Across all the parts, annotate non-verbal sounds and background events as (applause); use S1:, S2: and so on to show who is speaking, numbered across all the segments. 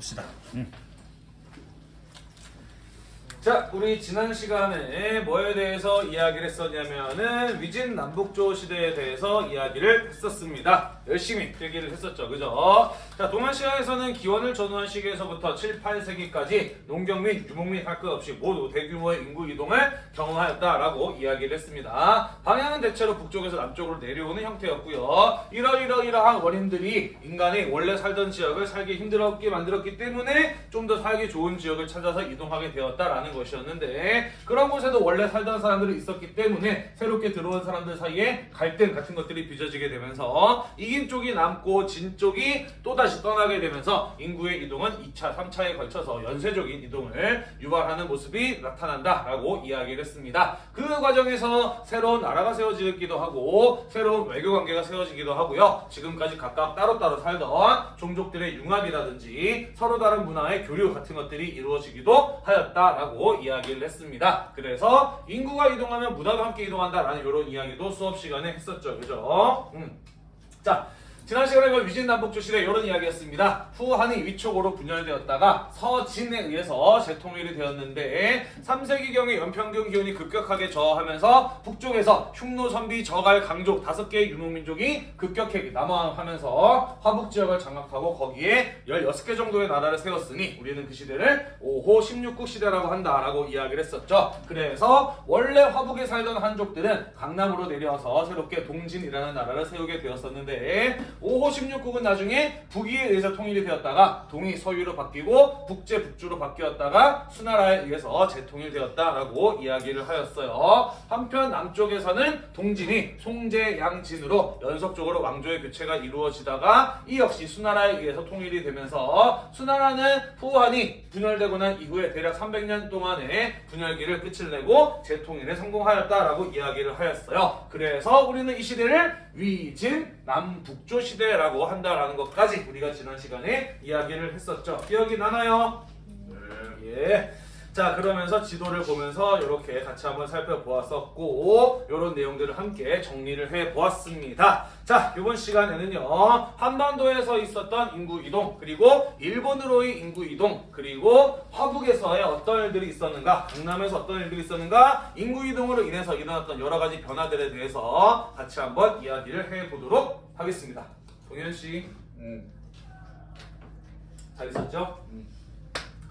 S1: 봅시다. 음.
S2: 자, 우리 지난 시간에 뭐에 대해서 이야기를 했었냐면은 위진 남북조 시대에 대해서 이야기를 했었습니다. 열심히 필기를 했었죠. 그죠? 자, 동아시아에서는 기원을 전후한 시기에서부터 7, 8세기까지 농경 및 유목 및 할 것 없이 모두 대규모의 인구 이동을 경험하였다라고 이야기를 했습니다. 방향은 대체로 북쪽에서 남쪽으로 내려오는 형태였고요. 이러이러이러한 원인들이 인간이 원래 살던 지역을 살기 힘들었게 만들었기 때문에 좀 더 살기 좋은 지역을 찾아서 이동하게 되었다라는 것이었는데 그런 곳에도 원래 살던 사람들이 있었기 때문에 새롭게 들어온 사람들 사이에 갈등 같은 것들이 빚어지게 되면서 이긴 쪽이 남고 진 쪽이 또다시 떠나게 되면서 인구의 이동은 2차, 3차에 걸쳐서 연쇄적인 이동을 유발하는 모습이 나타난다라고 이야기를 했습니다. 그 과정에서 새로운 나라가 세워지기도 하고 새로운 외교 관계가 세워지기도 하고요. 지금까지 각각 따로따로 살던 종족들의 융합이라든지 서로 다른 문화의 교류 같은 것들이 이루어지기도 하였다라고 이야기를 했습니다. 그래서 인구가 이동하면 문화도 함께 이동한다라는 이런 이야기도 수업 시간에 했었죠. 그죠? 음. 자, 지난 시간에 그 위진 남북조 시대 이런 이야기였습니다. 후한이 위촉으로 분열되었다가 서진에 의해서 재통일이 되었는데 3세기경에 연평균 기온이 급격하게 저하면서 북쪽에서 흉노, 선비, 저갈, 강족 다섯 개의 유목민족이 급격하게 남하하면서 화북 지역을 장악하고 거기에 16개 정도의 나라를 세웠으니 우리는 그 시대를 5호 16국 시대라고 한다라고 이야기를 했었죠. 그래서 원래 화북에 살던 한족들은 강남으로 내려와서 새롭게 동진이라는 나라를 세우게 되었었는데 5호 16국은 나중에 북위에 의해서 통일이 되었다가 동이 서유로 바뀌고 북제 북주로 바뀌었다가 수나라에 의해서 재통일되었다라고 이야기를 하였어요. 한편 남쪽에서는 동진이 송제 양진으로 연속적으로 왕조의 교체가 이루어지다가 이 역시 수나라에 의해서 통일이 되면서 수나라는 후한이 분열되고 난 이후에 대략 300년 동안의 분열기를 끝을 내고 재통일에 성공하였다라고 이야기를 하였어요. 그래서 우리는 이 시대를 위진 남북조 시대라고 한다라는 것까지 우리가 지난 시간에 이야기를 했었죠. 기억이 나나요? 예. 자 그러면서 지도를 보면서 이렇게 같이 한번 살펴보았었고 이런 내용들을 함께 정리를 해보았습니다. 자 이번 시간에는요 한반도에서 있었던 인구 이동 그리고 일본으로의 인구 이동 그리고 화북에서의 어떤 일들이 있었는가 강남에서 어떤 일들이 있었는가 인구 이동으로 인해서 일어났던 여러 가지 변화들에 대해서 같이 한번 이야기를 해보도록 하겠습니다. 동현 씨, 음. 잘 있었죠? 음.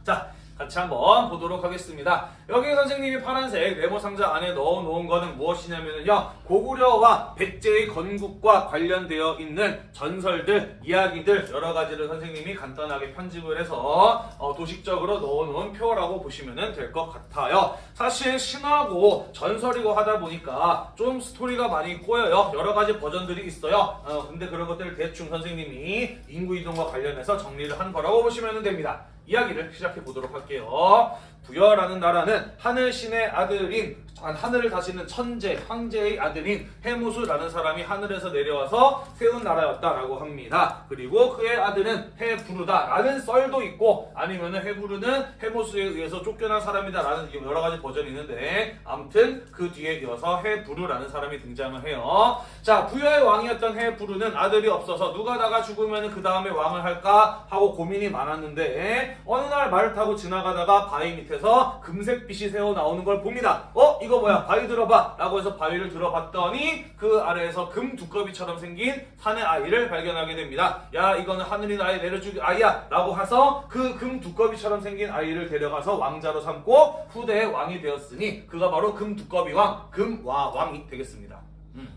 S2: 자. 같이 한번 보도록 하겠습니다. 여기 선생님이 파란색 네모 상자 안에 넣어 놓은 거는 무엇이냐면요. 고구려와 백제의 건국과 관련되어 있는 전설들, 이야기들 여러 가지를 선생님이 간단하게 편집을 해서 어, 도식적으로 넣어 놓은 표라고 보시면 될 것 같아요. 사실 신화고 전설이고 하다 보니까 좀 스토리가 많이 꼬여요. 여러 가지 버전들이 있어요. 어, 근데 그런 것들을 대충 선생님이 인구 이동과 관련해서 정리를 한 거라고 보시면 됩니다. 이야기를 시작해 보도록 할게요. 부여라는 나라는 하늘신의 아들인 하늘을 다스리는 천재, 황제의 아들인 해무수라는 사람이 하늘에서 내려와서 세운 나라였다라고 합니다. 그리고 그의 아들은 해부르다라는 썰도 있고 아니면은 해부르는 해무수에 의해서 쫓겨난 사람이다라는 여러 가지 버전이 있는데 아무튼 그 뒤에 이어서 해부르라는 사람이 등장을 해요. 자, 부여의 왕이었던 해부르는 아들이 없어서 누가 나가 죽으면 그 다음에 왕을 할까 하고 고민이 많았는데 어느 날 말을 타고 지나가다가 바위 밑에 서 금색빛이 새어 나오는 걸 봅니다. 어? 이거 뭐야? 바위 들어봐. 라고 해서 바위를 들어봤더니 그 아래에서 금 두꺼비처럼 생긴 산의 아이를 발견하게 됩니다. 야 이거는 하늘이 나에 내려줄 아이야. 라고 해서 그 금 두꺼비처럼 생긴 아이를 데려가서 왕자로 삼고 후대의 왕이 되었으니 그가 바로 금 두꺼비 왕, 금와 왕이 되겠습니다. 음.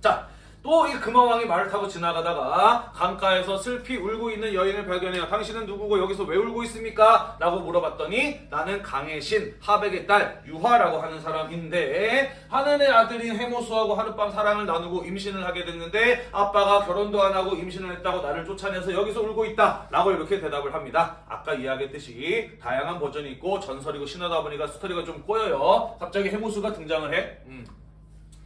S2: 자. 또 이 금화왕이 말을 타고 지나가다가 강가에서 슬피 울고 있는 여인을 발견해요. 당신은 누구고 여기서 왜 울고 있습니까? 라고 물어봤더니 나는 강의 신 하백의 딸 유화라고 하는 사람인데 하늘의 아들인 해모수하고 하룻밤 사랑을 나누고 임신을 하게 됐는데 아빠가 결혼도 안 하고 임신을 했다고 나를 쫓아내서 여기서 울고 있다 라고 이렇게 대답을 합니다. 아까 이야기했듯이 다양한 버전이 있고 전설이고 신화다 보니까 스토리가 좀 꼬여요. 갑자기 해모수가 등장을 해. 음.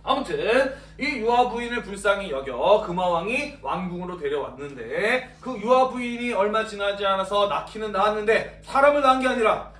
S2: 아무튼 이 유아 부인을 불쌍히 여겨 금화왕이 왕궁으로 데려왔는데 그 유아 부인이 얼마 지나지 않아서 낳기는 낳았는데 사람을 낳은 게 아니라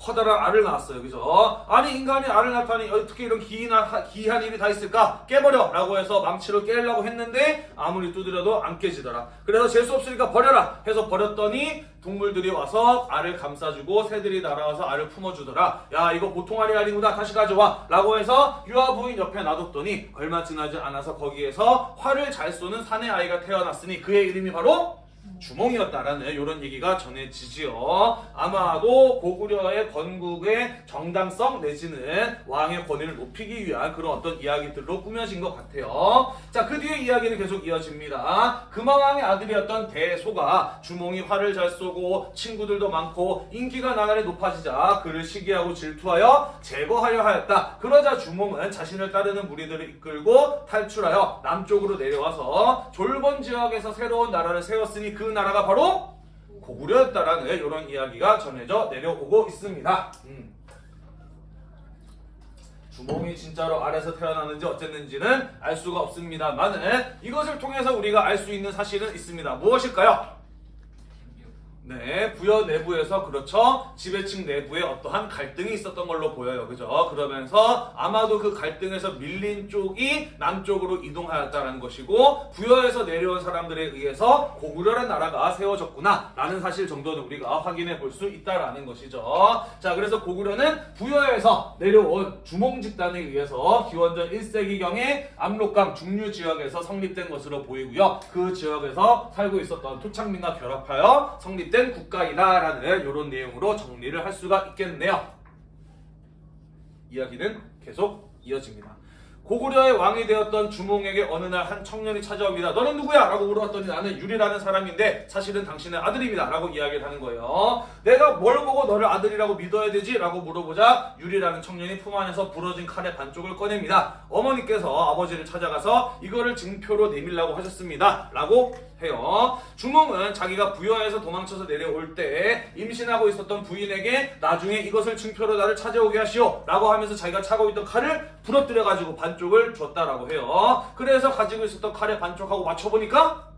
S2: 커다란 알을 낳았어요. 그죠? 아니 인간이 알을 낳다니 어떻게 이런 기이한, 기이한 일이 다 있을까? 깨버려! 라고 해서 망치로 깨려고 했는데 아무리 두드려도 안 깨지더라. 그래서 재수 없으니까 버려라! 해서 버렸더니 동물들이 와서 알을 감싸주고 새들이 날아와서 알을 품어주더라. 야 이거 보통 알이 아니구나 다시 가져와 라고 해서 유아 부인 옆에 놔뒀더니 얼마 지나지 않아서 거기에서 활을 잘 쏘는 사내 아이가 태어났으니 그의 이름이 바로 주몽이었다라는 이런 얘기가 전해지지요. 아마도 고구려의 건국의 정당성 내지는 왕의 권위를 높이기 위한 그런 어떤 이야기들로 꾸며진 것 같아요. 자, 그 뒤에 이야기는 계속 이어집니다. 금왕왕의 아들이었던 대소가 주몽이 활을 잘 쏘고 친구들도 많고 인기가 나날이 높아지자 그를 시기하고 질투하여 제거하려 하였다. 그러자 주몽은 자신을 따르는 무리들을 이끌고 탈출하여 남쪽으로 내려와서 졸본 지역에서 새로운 나라를 세웠으니 그 나라가 바로 고구려였다라는 이런 이야기가 전해져 내려오고 있습니다. 음. 주몽이 진짜로 알에서 태어나는지 어쨌는지는 알 수가 없습니다만은 이것을 통해서 우리가 알 수 있는 사실은 있습니다. 무엇일까요? 네, 부여 내부에서 그렇죠. 지배층 내부에 어떠한 갈등이 있었던 걸로 보여요. 그죠? 그러면서 아마도 그 갈등에서 밀린 쪽이 남쪽으로 이동하였다는 것이고 부여에서 내려온 사람들에 의해서 고구려라는 나라가 세워졌구나 라는 사실 정도는 우리가 확인해 볼 수 있다라는 것이죠. 자, 그래서 고구려는 부여에서 내려온 주몽 집단에 의해서 기원전 1세기경에 압록강 중류 지역에서 성립된 것으로 보이고요. 그 지역에서 살고 있었던 토착민과 결합하여 성립된 국가이다라는 이런 내용으로 정리를 할 수가 있겠네요. 이야기는 계속 이어집니다. 고구려의 왕이 되었던 주몽에게 어느 날 한 청년이 찾아옵니다. 너는 누구야? 라고 물어봤더니 나는 유리라는 사람인데 사실은 당신의 아들입니다. 라고 이야기를 하는 거예요. 내가 뭘 보고 너를 아들이라고 믿어야 되지? 라고 물어보자 유리라는 청년이 품 안에서 부러진 칼의 반쪽을 꺼냅니다. 어머니께서 아버지를 찾아가서 이거를 증표로 내밀라고 하셨습니다. 라고 해요. 주몽은 자기가 부여에서 도망쳐서 내려올 때 임신하고 있었던 부인에게 나중에 이것을 증표로 나를 찾아오게 하시오 라고 하면서 자기가 차고 있던 칼을 부러뜨려 가지고 반쪽 을 줬다라고 해요. 그래서 가지고 있었던 칼의 반쪽하고 맞춰보니까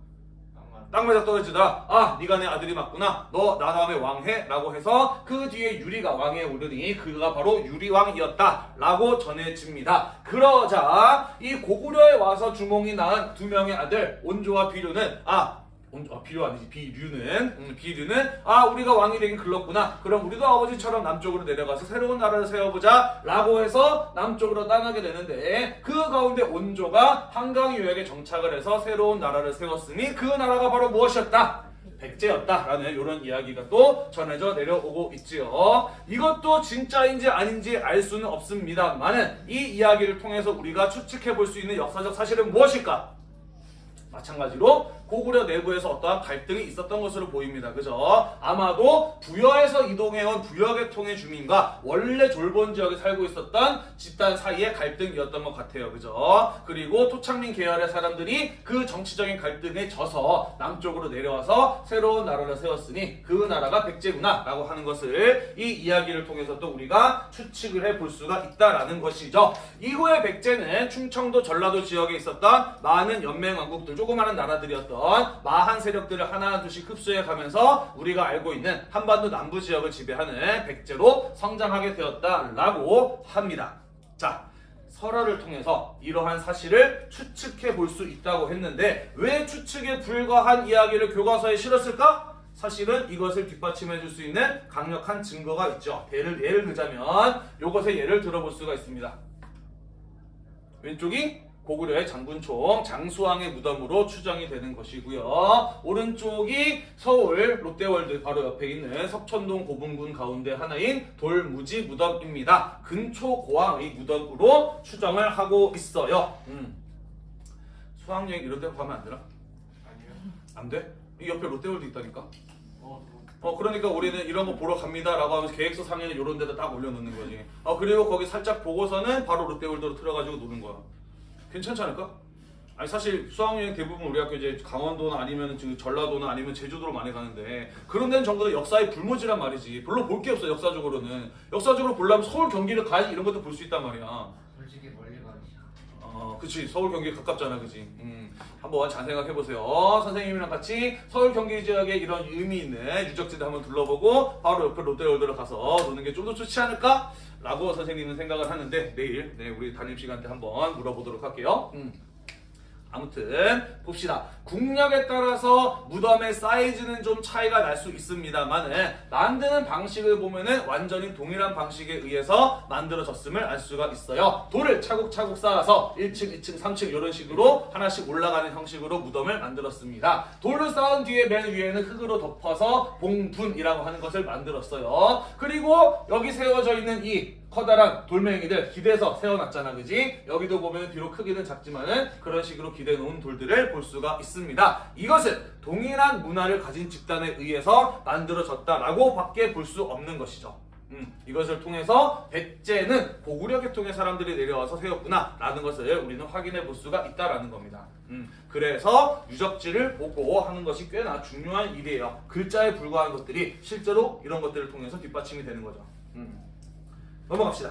S2: 딱 맞아 떨어지더라. 아, 네가 내 아들이 맞구나. 너 나 다음에 왕해. 라고 해서 그 뒤에 유리가 왕에 오르니 그가 바로 유리왕이었다. 라고 전해집니다. 그러자 이 고구려에 와서 주몽이 낳은 두 명의 아들 온조와 비류는 아 온- 아, 비류 아니지 비류는 음, 비류는 아 우리가 왕이 되긴 글렀구나 그럼 우리도 아버지처럼 남쪽으로 내려가서 새로운 나라를 세워보자 라고 해서 남쪽으로 떠나게 되는데 그 가운데 온조가 한강 유역에 정착을 해서 새로운 나라를 세웠으니 그 나라가 바로 무엇이었다? 백제였다라는 이런 이야기가 또 전해져 내려오고 있지요. 이것도 진짜인지 아닌지 알 수는 없습니다만은 이 이야기를 통해서 우리가 추측해 볼 수 있는 역사적 사실은 무엇일까? 마찬가지로 고구려 내부에서 어떠한 갈등이 있었던 것으로 보입니다. 그죠? 아마도 부여에서 이동해온 부여계통의 주민과 원래 졸본 지역에 살고 있었던 집단 사이의 갈등이었던 것 같아요. 그죠? 그리고 토착민 계열의 사람들이 그 정치적인 갈등에 져서 남쪽으로 내려와서 새로운 나라를 세웠으니 그 나라가 백제구나 라고 하는 것을 이 이야기를 통해서 또 우리가 추측을 해볼 수가 있다라는 것이죠. 이후에 백제는 충청도 전라도 지역에 있었던 많은 연맹왕국들 조그마한 나라들이었던 마한 세력들을 하나둘씩 흡수해 가면서 우리가 알고 있는 한반도 남부 지역을 지배하는 백제로 성장하게 되었다라고 합니다. 자, 설화를 통해서 이러한 사실을 추측해 볼 수 있다고 했는데 왜 추측에 불과한 이야기를 교과서에 실었을까? 사실은 이것을 뒷받침해 줄 수 있는 강력한 증거가 있죠. 예를, 예를 들자면 이것의 예를 들어볼 수가 있습니다. 왼쪽이 고구려의 장군총 장수왕의 무덤으로 추정이 되는 것이고요. 오른쪽이 서울 롯데월드 바로 옆에 있는 석촌동 고분군 가운데 하나인 돌무지 무덤입니다. 근초고왕의 무덤으로 추정을 하고 있어요. 음. 수학여행 이런 데 가면 안 되나?
S1: 아니요.
S2: 안 돼? 이 옆에 롯데월드 있다니까?
S1: 어,
S2: 어 그러니까 우리는 이런 거 보러 갑니다 라고 하면서 계획서 상에는 이런 데다 딱 올려놓는 거지. 어 그리고 거기 살짝 보고서는 바로 롯데월드로 들어가지고 노는 거야. 괜찮지 않을까? 아니 사실 수학여행 대부분 우리 학교 이제 강원도나 아니면 지금 전라도나 아니면 제주도로 많이 가는데 그런 데는 전부 다 역사의 불모지란 말이지. 별로 볼 게 없어 역사적으로는. 역사적으로 보려면 서울 경기를 가야지 이런 것도 볼 수 있단 말이야.
S1: 솔직히 멀리.
S2: 어, 어, 그치. 서울 경기 가깝잖아, 그지? 음, 한번 잘 생각해 보세요. 선생님이랑 같이 서울 경기 지역에 이런 의미 있는 유적지들 한번 둘러보고 바로 옆에 롯데월드로 가서 노는 게 좀 더 좋지 않을까? 라고 선생님은 생각을 하는데 내일 네, 우리 담임 시간 때 한번 물어보도록 할게요. 음. 아무튼 봅시다. 국력에 따라서 무덤의 사이즈는 좀 차이가 날 수 있습니다만은 만드는 방식을 보면은 완전히 동일한 방식에 의해서 만들어졌음을 알 수가 있어요. 돌을 차곡차곡 쌓아서 1층, 2층, 3층 이런 식으로 하나씩 올라가는 형식으로 무덤을 만들었습니다. 돌을 쌓은 뒤에 맨 위에는 흙으로 덮어서 봉분이라고 하는 것을 만들었어요. 그리고 여기 세워져 있는 이 커다란 돌멩이들 기대서 세워놨잖아 그지? 여기도 보면 비록 크기는 작지만은 그런 식으로 기대 놓은 돌들을 볼 수가 있습니다. 이것은 동일한 문화를 가진 집단에 의해서 만들어졌다라고 밖에 볼 수 없는 것이죠. 음, 이것을 통해서 백제는 고구려 계통의 사람들이 내려와서 세웠구나 라는 것을 우리는 확인해 볼 수가 있다라는 겁니다. 음, 그래서 유적지를 보고 하는 것이 꽤나 중요한 일이에요. 글자에 불과한 것들이 실제로 이런 것들을 통해서 뒷받침이 되는 거죠. 음. 넘어갑시다.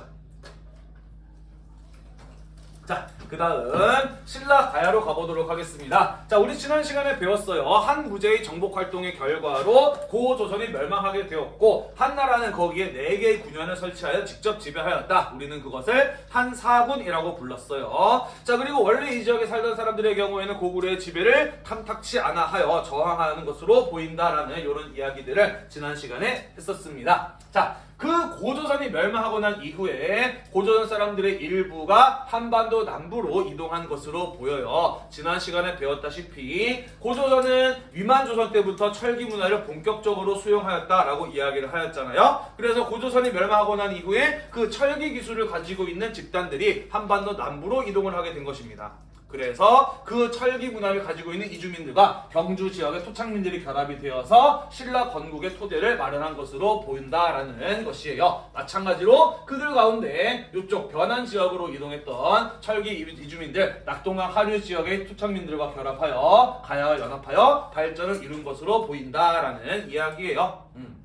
S2: 자, 그 다음 신라 가야로 가보도록 하겠습니다. 자, 우리 지난 시간에 배웠어요. 한 무제의 정복 활동의 결과로 고조선이 멸망하게 되었고 한나라는 거기에 네 개의 군현을 설치하여 직접 지배하였다. 우리는 그것을 한사군이라고 불렀어요. 자, 그리고 원래 이 지역에 살던 사람들의 경우에는 고구려의 지배를 탐탁치 않아 하여 저항하는 것으로 보인다라는 이런 이야기들을 지난 시간에 했었습니다. 자, 그 고조선이 멸망하고 난 이후에 고조선 사람들의 일부가 한반도 남부로 이동한 것으로 보여요. 지난 시간에 배웠다시피 고조선은 위만조선 때부터 철기 문화를 본격적으로 수용하였다라고 이야기를 하였잖아요. 그래서 고조선이 멸망하고 난 이후에 그 철기 기술을 가지고 있는 집단들이 한반도 남부로 이동을 하게 된 것입니다. 그래서 그 철기 문화를 가지고 있는 이주민들과 경주 지역의 토착민들이 결합이 되어서 신라 건국의 토대를 마련한 것으로 보인다라는 것이에요. 마찬가지로 그들 가운데 이쪽 변한 지역으로 이동했던 철기 이주민들 낙동강 하류 지역의 토착민들과 결합하여 가야와 연합하여 발전을 이룬 것으로 보인다라는 이야기예요. 음.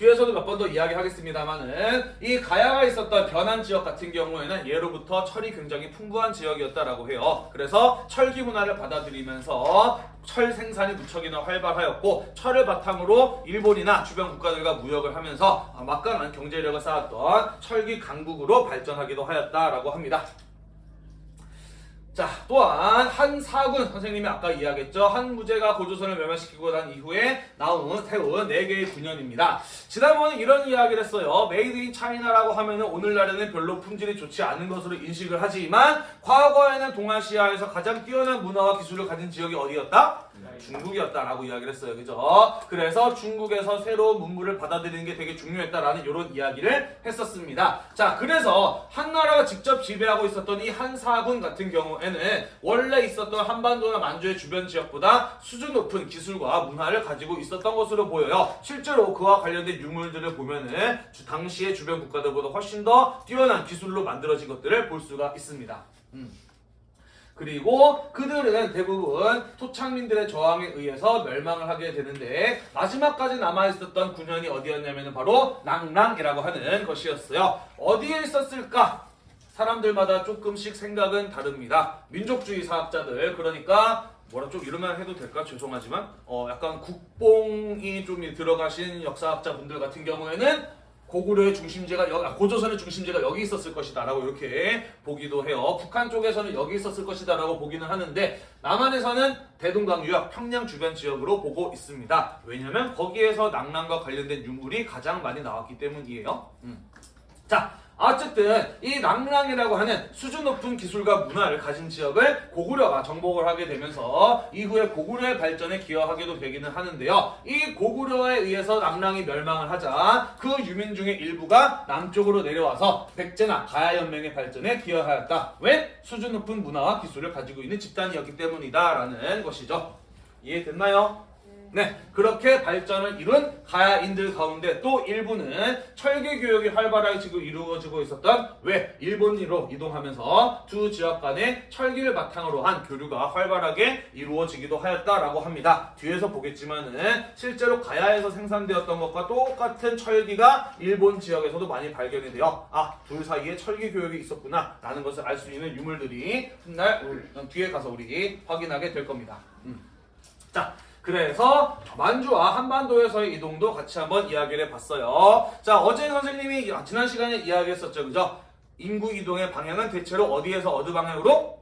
S2: 뒤에서도 몇 번 더 이야기하겠습니다만은 이 가야가 있었던 변한 지역 같은 경우에는 예로부터 철이 굉장히 풍부한 지역이었다라고 해요. 그래서 철기 문화를 받아들이면서 철 생산이 무척이나 활발하였고 철을 바탕으로 일본이나 주변 국가들과 무역을 하면서 막강한 경제력을 쌓았던 철기 강국으로 발전하기도 하였다라고 합니다. 자, 또한 한사군 선생님이 아까 이야기했죠. 한무제가 고조선을 멸망시키고 난 이후에 나온 세운 4개의 군현입니다. 지난번에 이런 이야기를 했어요. made in China라고 하면 은 오늘날에는 별로 품질이 좋지 않은 것으로 인식을 하지만 과거에는 동아시아에서 가장 뛰어난 문화와 기술을 가진 지역이 어디였다? 중국이었다라고 이야기를 했어요. 그죠? 그래서 중국에서 새로운 문물을 받아들이는 게 되게 중요했다라는 이런 이야기를 했었습니다. 자, 그래서 한나라가 직접 지배하고 있었던 이 한사군 같은 경우에는 원래 있었던 한반도나 만주의 주변 지역보다 수준 높은 기술과 문화를 가지고 있었던 것으로 보여요. 실제로 그와 관련된 유물들을 보면은 당시의 주변 국가들보다 훨씬 더 뛰어난 기술로 만들어진 것들을 볼 수가 있습니다. 음. 그리고 그들은 대부분 토착민들의 저항에 의해서 멸망을 하게 되는데 마지막까지 남아있었던 군현이 어디였냐면 바로 낭랑이라고 하는 것이었어요. 어디에 있었을까? 사람들마다 조금씩 생각은 다릅니다. 민족주의 사학자들 그러니까 뭐라 좀 이러면 해도 될까 죄송하지만 어 약간 국뽕이 좀 들어가신 역사학자 분들 같은 경우에는 고구려의 중심지가 여기, 아, 고조선의 중심지가 여기 있었을 것이다라고 이렇게 보기도 해요. 북한 쪽에서는 여기 있었을 것이다라고 보기는 하는데 남한에서는 대동강 유역 평양 주변 지역으로 보고 있습니다. 왜냐하면 거기에서 낭랑과 관련된 유물이 가장 많이 나왔기 때문이에요. 음. 자, 어쨌든 이 낭랑이라고 하는 수준 높은 기술과 문화를 가진 지역을 고구려가 정복을 하게 되면서 이후에 고구려의 발전에 기여하기도 되기는 하는데요. 이 고구려에 의해서 낭랑이 멸망을 하자 그 유민 중의 일부가 남쪽으로 내려와서 백제나 가야연맹의 발전에 기여하였다. 왜? 수준 높은 문화와 기술을 가지고 있는 집단이었기 때문이다 라는 것이죠. 이해됐나요?
S1: 네.
S2: 네, 그렇게 발전을 이룬 가야인들 가운데 또 일부는 철기 교육이 활발하게 지금 이루어지고 있었던 왜 일본으로 이동하면서 두 지역 간의 철기를 바탕으로 한 교류가 활발하게 이루어지기도 하였다라고 합니다. 뒤에서 보겠지만은 실제로 가야에서 생산되었던 것과 똑같은 철기가 일본 지역에서도 많이 발견이 되어 아, 둘 사이에 철기 교육이 있었구나 라는 것을 알 수 있는 유물들이 훗날 뒤에 가서 우리 확인하게 될 겁니다. 음. 자, 그래서 만주와 한반도에서의 이동도 같이 한번 이야기를 해봤어요. 자, 어제 선생님이 지난 시간에 이야기했었죠, 그죠? 인구 이동의 방향은 대체로 어디에서 어느 방향으로?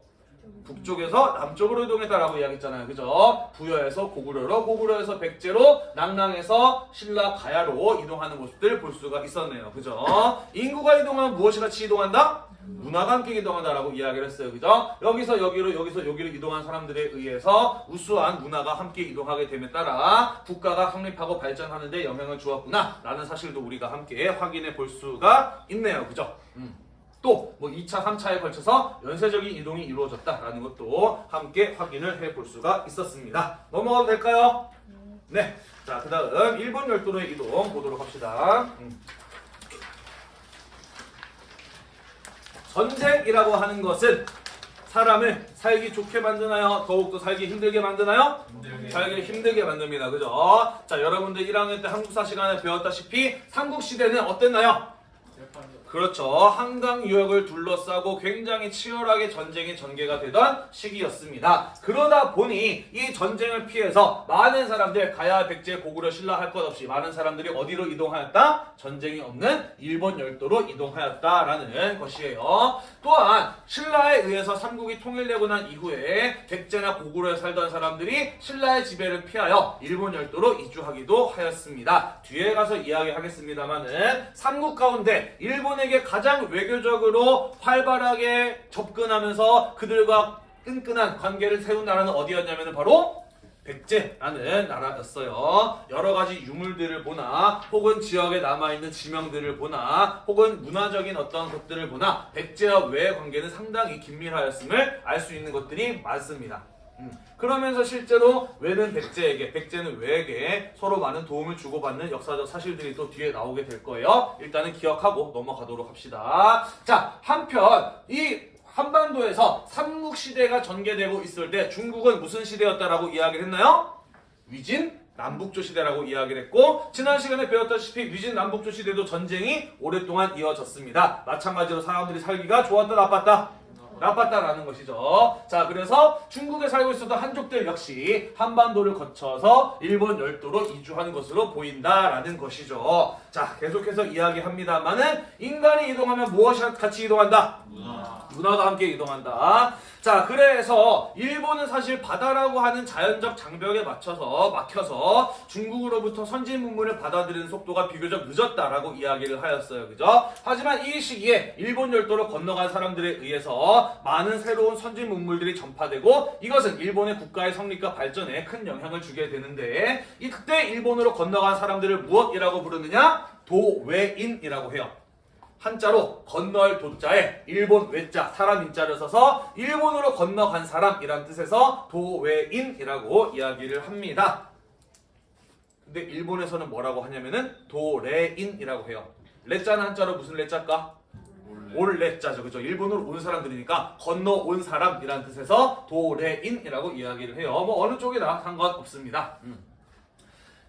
S2: 북쪽에서 남쪽으로 이동했다라고 이야기했잖아요. 그죠? 부여에서 고구려로, 고구려에서 백제로, 낭랑에서 신라 가야로 이동하는 모습들 볼 수가 있었네요. 그죠? 인구가 이동하면 무엇이 같이 이동한다? 문화가 함께 이동한다라고 이야기를 했어요. 그죠? 여기서 여기로, 여기서 여기로 이동한 사람들에 의해서 우수한 문화가 함께 이동하게 됨에 따라 국가가 성립하고 발전하는 데 영향을 주었구나. 라는 사실도 우리가 함께 확인해 볼 수가 있네요. 그죠? 음. 또, 뭐 2차, 3차에 걸쳐서 연쇄적인 이동이 이루어졌다라는 것도 함께 확인을 해 볼 수가 있었습니다. 넘어가도 될까요? 네. 자, 그 다음 일본 열도로의 이동 보도록 합시다. 음. 전쟁이라고 하는 것은 사람을 살기 좋게 만드나요? 더욱더 살기 힘들게 만드나요? 살기 힘들게 만듭니다. 그죠? 자, 여러분들 1학년 때 한국사 시간에 배웠다시피 삼국시대는 어땠나요? 그렇죠. 한강 유역을 둘러싸고 굉장히 치열하게 전쟁이 전개가 되던 시기였습니다. 그러다 보니 이 전쟁을 피해서 많은 사람들 가야 백제 고구려 신라 할 것 없이 많은 사람들이 어디로 이동하였다? 전쟁이 없는 일본 열도로 이동하였다라는 것이에요. 또한 신라에 의해서 삼국이 통일되고 난 이후에 백제나 고구려에 살던 사람들이 신라의 지배를 피하여 일본 열도로 이주하기도 하였습니다. 뒤에 가서 이야기하겠습니다만은 삼국 가운데 일본 에게 가장 외교적으로 활발하게 접근하면서 그들과 끈끈한 관계를 세운 나라는 어디였냐면 바로 백제라는 나라였어요. 여러 가지 유물들을 보나 혹은 지역에 남아있는 지명들을 보나 혹은 문화적인 어떤 것들을 보나 백제와 외의 관계는 상당히 긴밀하였음을 알 수 있는 것들이 많습니다. 음, 그러면서 실제로 외는 백제에게, 백제는 외에게 서로 많은 도움을 주고받는 역사적 사실들이 또 뒤에 나오게 될 거예요. 일단은 기억하고 넘어가도록 합시다. 자, 한편 이 한반도에서 삼국시대가 전개되고 있을 때 중국은 무슨 시대였다라고 이야기를 했나요? 위진 남북조 시대라고 이야기를 했고 지난 시간에 배웠다시피 위진 남북조 시대도 전쟁이 오랫동안 이어졌습니다. 마찬가지로 사람들이 살기가 좋았다 나빴다? 나빴다라는 것이죠. 자, 그래서 중국에 살고 있었던 한족들 역시 한반도를 거쳐서 일본 열도로 이주한 것으로 보인다라는 것이죠. 자, 계속해서 이야기합니다만은 인간이 이동하면 무엇이 같이 이동한다? 문화 가 함께 이동한다. 자, 그래서 일본은 사실 바다라고 하는 자연적 장벽에 맞춰서 막혀서 중국으로부터 선진 문물을 받아들이는 속도가 비교적 늦었다라고 이야기를 하였어요. 그죠? 하지만 이 시기에 일본 열도로 건너간 사람들에 의해서 많은 새로운 선진 문물들이 전파되고 이것은 일본의 국가의 성립과 발전에 큰 영향을 주게 되는데 이 그때 일본으로 건너간 사람들을 무엇이라고 부르느냐? 도외인이라고 해요. 한자로 건널 도자에 일본 외자 사람 인자를 써서 일본으로 건너간 사람이란 뜻에서 도외인이라고 이야기를 합니다. 근데 일본에서는 뭐라고 하냐면은 도레인이라고 해요. 레자는 한자로 무슨 레자일까? 올 레자죠. 그죠? 일본으로 온 사람들이니까 건너온 사람이란 뜻에서 도레인이라고 이야기를 해요. 뭐 어느 쪽이나 상관없습니다. 음.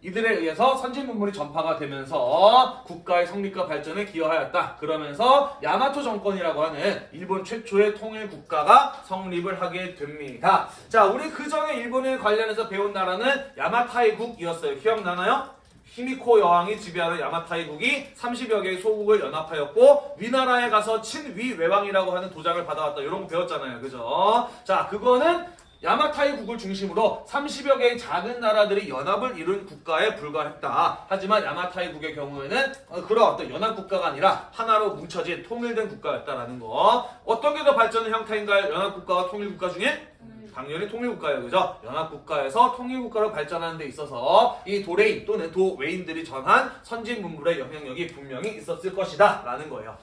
S2: 이들에 의해서 선진 문물이 전파가 되면서 국가의 성립과 발전에 기여하였다. 그러면서 야마토 정권이라고 하는 일본 최초의 통일 국가가 성립을 하게 됩니다. 자, 우리 그 전에 일본에 관련해서 배운 나라는 야마타이국이었어요. 기억나나요? 히미코 여왕이 지배하는 야마타이국이 30여 개의 소국을 연합하였고 위나라에 가서 친위 외왕이라고 하는 도장을 받아왔다. 이런 거 배웠잖아요. 그죠? 자, 그거는 야마타이 국을 중심으로 30여 개의 작은 나라들이 연합을 이룬 국가에 불과했다. 하지만 야마타이 국의 경우에는 어, 그런 어떤 연합 국가가 아니라 하나로 뭉쳐진 통일된 국가였다라는 거. 어떤 게 더 발전의 형태인가요? 연합 국가와 통일 국가 중에? 당연히 통일국가예요. 그죠? 연합국가에서 통일국가로 발전하는 데 있어서 이 도레인 또는 도웨인들이 전한 선진 문물의 영향력이 분명히 있었을 것이다. 라는 거예요.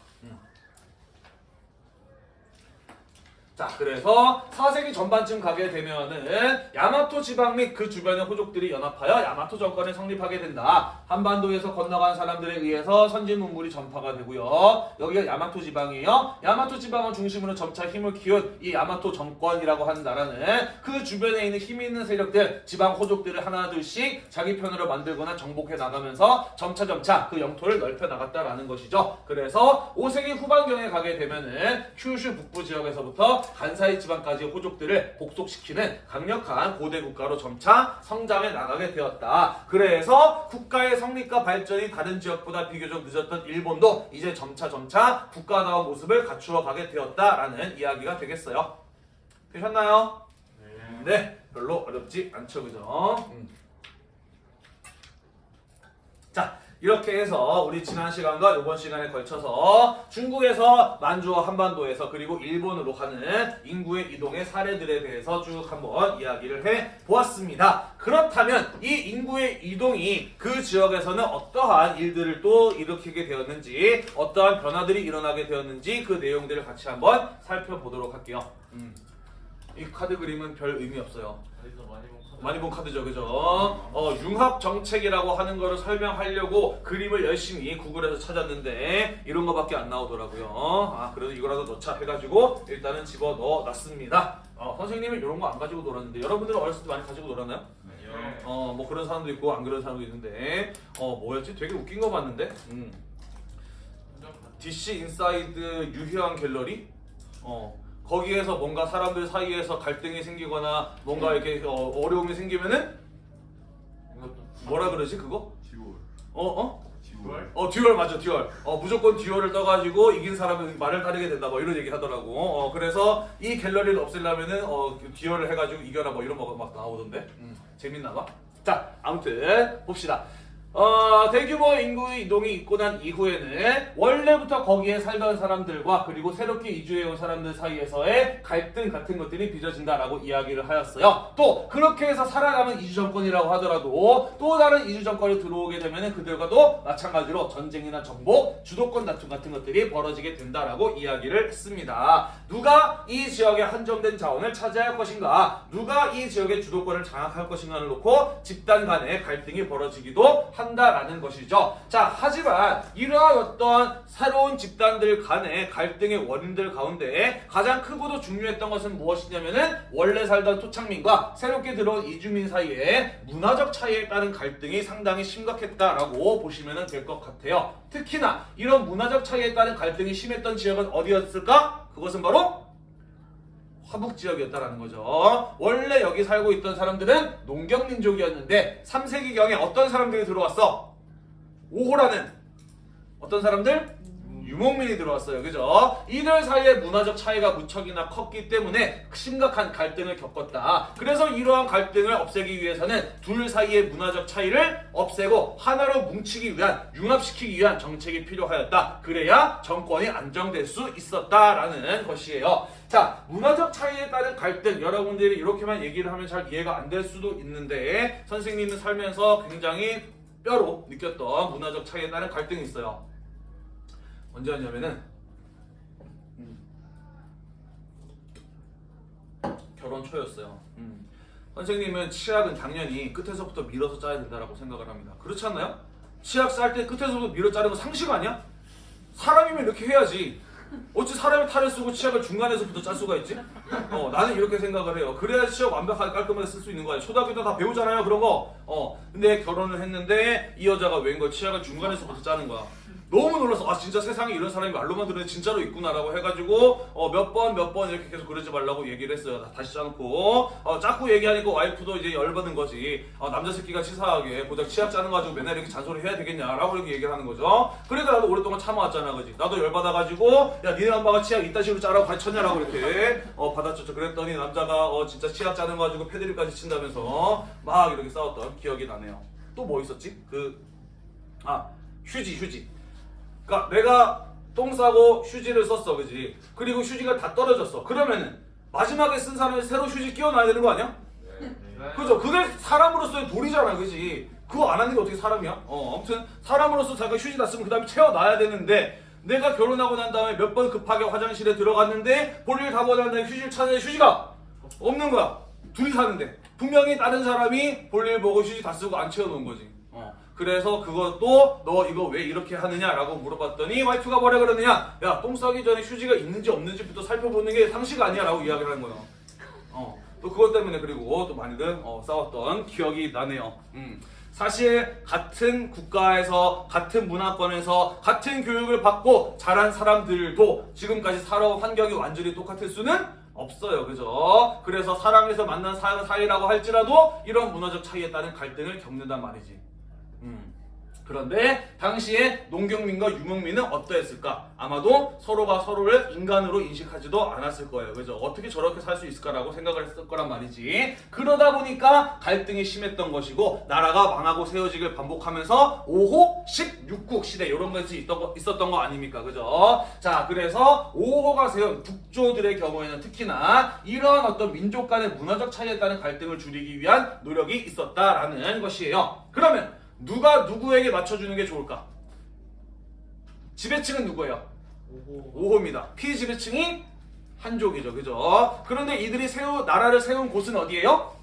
S2: 자, 그래서 4세기 전반쯤 가게 되면은 야마토 지방 및 그 주변의 호족들이 연합하여 야마토 정권을 성립하게 된다. 한반도에서 건너간 사람들에 의해서 선진 문물이 전파가 되고요. 여기가 야마토 지방이에요. 야마토 지방을 중심으로 점차 힘을 키운 이 야마토 정권이라고 하는 나라는 그 주변에 있는 힘 있는 세력들, 지방 호족들을 하나둘씩 자기 편으로 만들거나 정복해 나가면서 점차 점차 그 영토를 넓혀 나갔다라는 것이죠. 그래서 5세기 후반경에 가게 되면은 큐슈 북부 지역에서부터 간사이 지방까지 호족들을 복속시키는 강력한 고대 국가로 점차 성장해 나가게 되었다. 그래서 국가의 성립과 발전이 다른 지역보다 비교적 늦었던 일본도 이제 점차 점차 국가다운 모습을 갖추어 가게 되었다라는 이야기가 되겠어요. 되셨나요? 네, 별로 어렵지 않죠, 그죠? 음. 자, 이렇게 해서 우리 지난 시간과 이번 시간에 걸쳐서 중국에서 만주와 한반도에서 그리고 일본으로 가는 인구의 이동의 사례들에 대해서 쭉 한번 이야기를 해 보았습니다. 그렇다면 이 인구의 이동이 그 지역에서는 어떠한 일들을 또 일으키게 되었는지, 어떠한 변화들이 일어나게 되었는지 그 내용들을 같이 한번 살펴보도록 할게요. 음. 이 카드 그림은 별 의미 없어요.
S1: 많이 본 카드
S2: 많이 본 카드죠, 그죠? 어, 융합 정책이라고 하는 거를 설명하려고 그림을 열심히 구글에서 찾았는데 이런 거밖에 안 나오더라고요. 아, 그래도 이거라도 넣자 해가지고 일단은 집어 넣어 놨습니다. 어, 선생님은 이런 거 안 가지고 놀았는데 여러분들은 어렸을 때 많이 가지고 놀았나요?
S1: 아니요
S2: 어, 뭐 그런 사람도 있고 안 그런 사람도 있는데 어, 뭐였지? 되게 웃긴 거 봤는데. 음. DC 인사이드 유희왕 갤러리? 어. 거기에서 뭔가 사람들 사이에서 갈등이 생기거나 뭔가 이렇게 어, 어려움이 생기면은 뭐라 그러지 그거?
S3: duel.
S2: 어 어?
S3: duel.
S2: 어 duel 맞아 duel. 어 무조건 duel을 떠가지고 이긴 사람은 말을 따르게 된다 뭐 이런 얘기 하더라고. 어 그래서 이 갤러리를 없애려면은 어 duel을 해가지고 이겨라 뭐 이런 거 막 나오던데? 음, 재밌나 봐 자 아무튼 봅시다 어, 대규모 인구의 이동이 있고 난 이후에는 원래부터 거기에 살던 사람들과 그리고 새롭게 이주해온 사람들 사이에서의 갈등 같은 것들이 빚어진다라고 이야기를 하였어요. 또 그렇게 해서 살아남은 이주 정권이라고 하더라도 또 다른 이주 정권이 들어오게 되면 그들과도 마찬가지로 전쟁이나 정복, 주도권 다툼 같은 것들이 벌어지게 된다라고 이야기를 했습니다. 누가 이 지역의 한정된 자원을 차지할 것인가, 누가 이 지역의 주도권을 장악할 것인가를 놓고 집단 간의 갈등이 벌어지기도 한 다라는 것이죠. 자, 하지만 이러한 어떤 새로운 집단들 간의 갈등의 원인들 가운데 가장 크고도 중요했던 것은 무엇이냐면은 원래 살던 토착민과 새롭게 들어온 이주민 사이에 문화적 차이에 따른 갈등이 상당히 심각했다라고 보시면 될 것 같아요. 특히나 이런 문화적 차이에 따른 갈등이 심했던 지역은 어디였을까? 그것은 바로 화북 지역이었다라는 거죠. 원래 여기 살고 있던 사람들은 농경민족이었는데 3세기경에 어떤 사람들이 들어왔어? 오호라는 어떤 사람들? 유목민이 들어왔어요. 그죠? 이들 사이의 문화적 차이가 무척이나 컸기 때문에 심각한 갈등을 겪었다. 그래서 이러한 갈등을 없애기 위해서는 둘 사이의 문화적 차이를 없애고 하나로 뭉치기 위한 융합시키기 위한 정책이 필요하였다. 그래야 정권이 안정될 수 있었다라는 것이에요. 자, 문화적 차이에 따른 갈등 여러분들이 이렇게만 얘기를 하면 잘 이해가 안 될 수도 있는데 선생님은 살면서 굉장히 뼈로 느꼈던 문화적 차이에 따른 갈등이 있어요. 언제였냐면은 음, 결혼 초였어요. 음. 선생님은 치약은 당연히 끝에서부터 밀어서 짜야 된다라고 생각을 합니다. 그렇지 않나요? 치약 쌀 때 끝에서부터 밀어 자르는 거 상식 아니야? 사람이면 이렇게 해야지. 어찌 사람이 탈을 쓰고 치약을 중간에서부터 짤 수가 있지? 어, 나는 이렇게 생각을 해요. 그래야 치약 완벽하게 깔끔하게 쓸 수 있는 거야. 초등학교 때 다 배우잖아요, 그런 거. 어, 근데 결혼을 했는데 이 여자가 웬걸 치약을 중간에서부터 짜는 거야. 너무 놀라서 아 진짜 세상에 이런 사람이 말로만 들으면 진짜로 있구나라고 해가지고 어, 몇 번 몇 번 이렇게 계속 그러지 말라고 얘기를 했어요. 다- 다시 짜놓고 어, 자꾸 얘기하니까 와이프도 이제 열받는 거지. 어, 남자 새끼가 치사하게 고작 치약 짜는 거 가지고 맨날 이렇게 잔소리 해야 되겠냐라고 이렇게 얘기를 하는 거죠. 그래도 나도 오랫동안 참아왔잖아, 그지? 나도 열받아가지고 야 니네 엄마가 치약 이따 식으로 짜라고 가르쳤냐라고 이렇게 어, 받아쳤죠. 그랬더니 남자가 어, 진짜 치약 짜는 거 가지고 패드립까지 친다면서 막 이렇게 싸웠던 기억이 나네요. 또 뭐 있었지? 그 아 휴지 휴지. 그러니까 내가 똥 싸고 휴지를 썼어, 그지? 그리고 휴지가 다 떨어졌어. 그러면은 마지막에 쓴 사람이 새로 휴지 끼워놔야 되는 거 아니야? 그죠? 그게 사람으로서의 도리잖아, 그지? 그거 안 하는 게 어떻게 사람이야? 어, 아무튼 사람으로서 자기가 휴지 다 쓰면 그 다음에 채워놔야 되는데 내가 결혼하고 난 다음에 몇 번 급하게 화장실에 들어갔는데 볼일 다 보고 난 다음에 휴지를 찾는데 휴지가 없는 거야. 둘이 사는데 분명히 다른 사람이 볼일 보고 휴지 다 쓰고 안 채워놓은 거지. 어. 그래서 그것도 너 이거 왜 이렇게 하느냐라고 물어봤더니 와이프가 뭐라 그러느냐? 야 똥 싸기 전에 휴지가 있는지 없는지부터 살펴보는 게 상식 아니야 라고 이야기를 하는 거예요. 어. 또 그것 때문에 그리고 또 많이들 어, 싸웠던 기억이 나네요. 음. 사실 같은 국가에서 같은 문화권에서 같은 교육을 받고 자란 사람들도 지금까지 살아온 환경이 완전히 똑같을 수는 없어요. 그죠? 그래서 사랑해서 만난 사- 사이라고 할지라도 이런 문화적 차이에 따른 갈등을 겪는단 말이지. 음. 그런데 당시에 농경민과 유목민은 어떠했을까? 아마도 서로가 서로를 인간으로 인식하지도 않았을 거예요. 그죠? 어떻게 저렇게 살 수 있을까라고 생각을 했을 거란 말이지. 그러다 보니까 갈등이 심했던 것이고 나라가 망하고 세워지길 반복하면서 5호, 16국 시대 이런 것이 있던 거, 있었던 거 아닙니까? 그죠? 자, 그래서 5호가 세운 북조들의 경우에는 특히나 이러한 어떤 민족 간의 문화적 차이에 따른 갈등을 줄이기 위한 노력이 있었다라는 것이에요. 그러면 누가 누구에게 맞춰주는 게 좋을까? 지배층은 누구예요?
S1: 오호
S2: 5호 입니다. 피지배층이 한족이죠. 그죠? 그런데 이들이 세우, 나라를 세운 곳은 어디예요?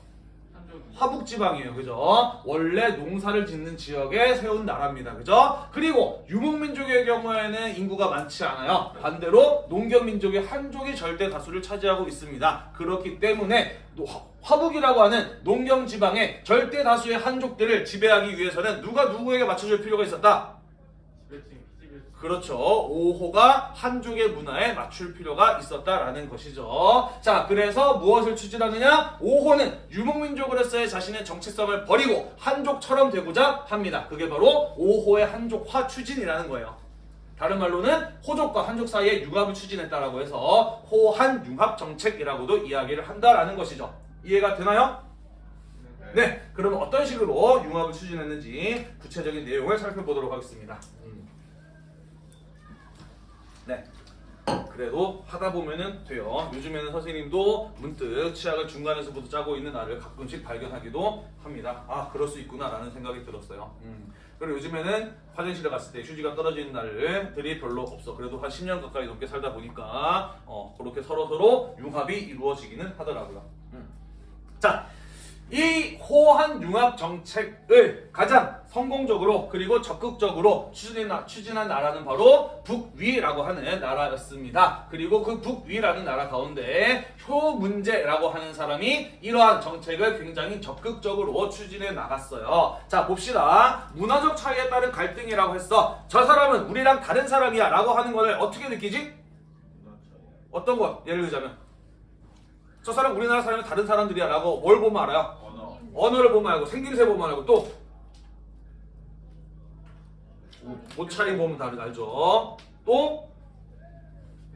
S2: 화북지방이에요. 그죠? 원래 농사를 짓는 지역에 세운 나라입니다. 그죠? 그리고 유목민족의 경우에는 인구가 많지 않아요. 반대로 농경민족의 한족이 절대 다수를 차지하고 있습니다. 그렇기 때문에 화북이라고 하는 농경지방의 절대 다수의 한족들을 지배하기 위해서는 누가 누구에게 맞춰줄 필요가 있었다? 그렇죠. 5호가 한족의 문화에 맞출 필요가 있었다라는 것이죠. 자, 그래서 무엇을 추진하느냐? 5호는 유목민족으로서의 자신의 정체성을 버리고 한족처럼 되고자 합니다. 그게 바로 5호의 한족화 추진이라는 거예요. 다른 말로는 호족과 한족 사이의 융합을 추진했다라고 해서 호한 융합 정책이라고도 이야기를 한다라는 것이죠. 이해가 되나요? 네, 그러면 어떤 식으로 융합을 추진했는지 구체적인 내용을 살펴보도록 하겠습니다. 음. 네. 그래도 하다 보면은 돼요. 요즘에는 선생님도 문득 치약을 중간에서부터 짜고 있는 나를 가끔씩 발견하기도 합니다. 아, 그럴 수 있구나라는 생각이 들었어요. 음. 그리고 요즘에는 화장실에 갔을 때 휴지가 떨어지는 날들이 별로 없어. 그래도 한 10년 가까이 넘게 살다 보니까 어, 그렇게 서로 서로 융합이 이루어지기는 하더라고요. 음. 자, 이 호한 융합 정책을 가장 성공적으로 그리고 적극적으로 추진한, 추진한 나라는 바로 북위라고 하는 나라였습니다. 그리고 그 북위라는 나라 가운데 효문제라고 하는 사람이 이러한 정책을 굉장히 적극적으로 추진해 나갔어요. 자 봅시다. 문화적 차이에 따른 갈등이라고 했어. 저 사람은 우리랑 다른 사람이야 라고 하는 것을 어떻게 느끼지? 어떤 것? 예를 들자면 저 사람 우리나라 사람이 다른 사람들이야 라고 뭘 보면 알아요?
S1: 언어
S2: 언어를 보면 알고 생김새 보면 알고 또 옷차림 보면 다르 알죠. 또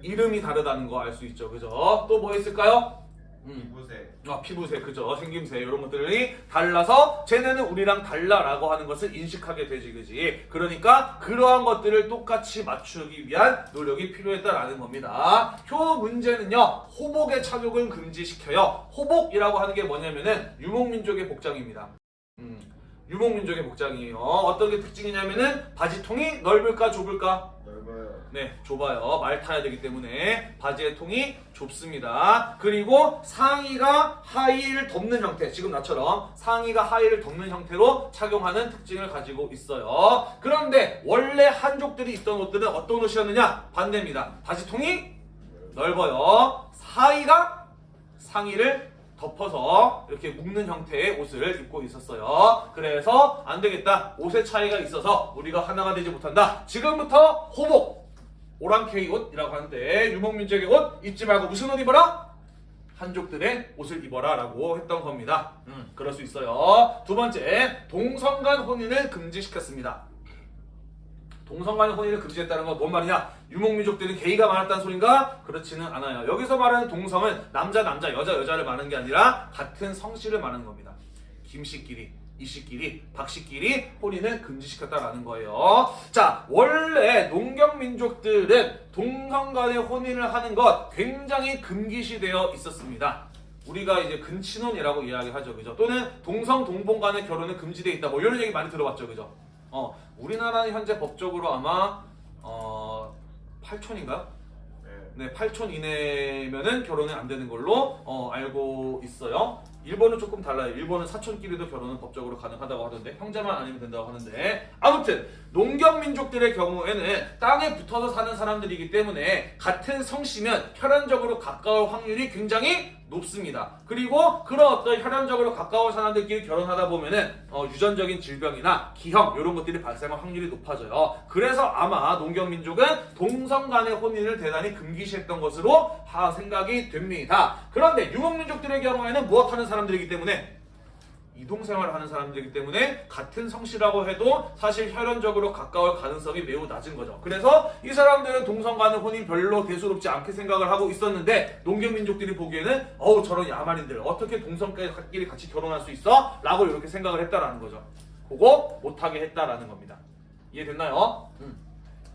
S2: 이름이 다르다는 거 알 수 있죠. 그죠? 또 뭐 있을까요? 음.
S1: 이곳에
S2: 아, 피부색, 그죠? 생김새, 이런 것들이 달라서 쟤네는 우리랑 달라라고 하는 것을 인식하게 되지, 그지? 그러니까 그러한 것들을 똑같이 맞추기 위한 노력이 필요했다라는 겁니다. 효 문제는요, 호복의 착용을 금지시켜요. 호복이라고 하는 게 뭐냐면은 유목민족의 복장입니다. 음, 유목민족의 복장이에요. 어떤 게 특징이냐면은 바지통이 넓을까, 좁을까? 네, 좁아요. 말 타야 되기 때문에 바지의 통이 좁습니다. 그리고 상의가 하의를 덮는 형태, 지금 나처럼 상의가 하의를 덮는 형태로 착용하는 특징을 가지고 있어요. 그런데 원래 한족들이 입던 옷들은 어떤 옷이었느냐? 반대입니다. 바지 통이 넓어요. 하의가 상의를 덮어서 이렇게 묶는 형태의 옷을 입고 있었어요. 그래서 안 되겠다. 옷의 차이가 있어서 우리가 하나가 되지 못한다. 지금부터 호복, 오랑캐의 옷이라고 하는데 유목민족의 옷 입지 말고 무슨 옷 입어라? 한족들의 옷을 입어라 라고 했던 겁니다. 음, 그럴 수 있어요. 두 번째, 동성간 혼인을 금지시켰습니다. 동성간 혼인을 금지했다는 건 뭔 말이냐? 유목민족들은 게이가 많았다는 소린가? 그렇지는 않아요. 여기서 말하는 동성은 남자 남자 여자 여자를 말하는 게 아니라 같은 성씨를 말하는 겁니다. 김씨끼리 이씨끼리 박씨끼리 혼인을 금지시켰다라는 거예요. 자 원래 농경민족들은 동성 간의 혼인을 하는 것 굉장히 금기시되어 있었습니다. 우리가 이제 근친혼이라고 이야기하죠, 그죠? 또는 동성 동본 간의 결혼은 금지되어 있다. 뭐 이런 얘기 많이 들어봤죠, 그죠? 어, 우리나라는 현재 법적으로 아마 어, 8촌인가요?
S1: 네.
S2: 네, 8촌 이내면은 결혼이 안 되는 걸로 어, 알고 있어요. 일본은 조금 달라요. 일본은 사촌끼리도 결혼은 법적으로 가능하다고 하던데 형제만 아니면 된다고 하는데 아무튼 농경 민족들의 경우에는 땅에 붙어서 사는 사람들이기 때문에 같은 성씨면 혈연적으로 가까울 확률이 굉장히 높습니다. 그리고 그런 어떤 혈연적으로 가까운 사람들끼리 결혼하다 보면은 어, 유전적인 질병이나 기형 이런 것들이 발생할 확률이 높아져요. 그래서 아마 농경 민족은 동성 간의 혼인을 대단히 금기시했던 것으로 하 생각이 됩니다. 그런데 유목 민족들의 경우에는 무엇하는 사람들이기 때문에 이동생활을 하는 사람들이기 때문에 같은 성씨라고 해도 사실 혈연적으로 가까울 가능성이 매우 낮은 거죠. 그래서 이 사람들은 동성 간의 혼인 별로 대수롭지 않게 생각을 하고 있었는데 농경민족들이 보기에는 어우 저런 야만인들 어떻게 동성끼리 같이 결혼할 수 있어? 라고 이렇게 생각을 했다라는 거죠. 그거 못하게 했다라는 겁니다. 이해됐나요? 음.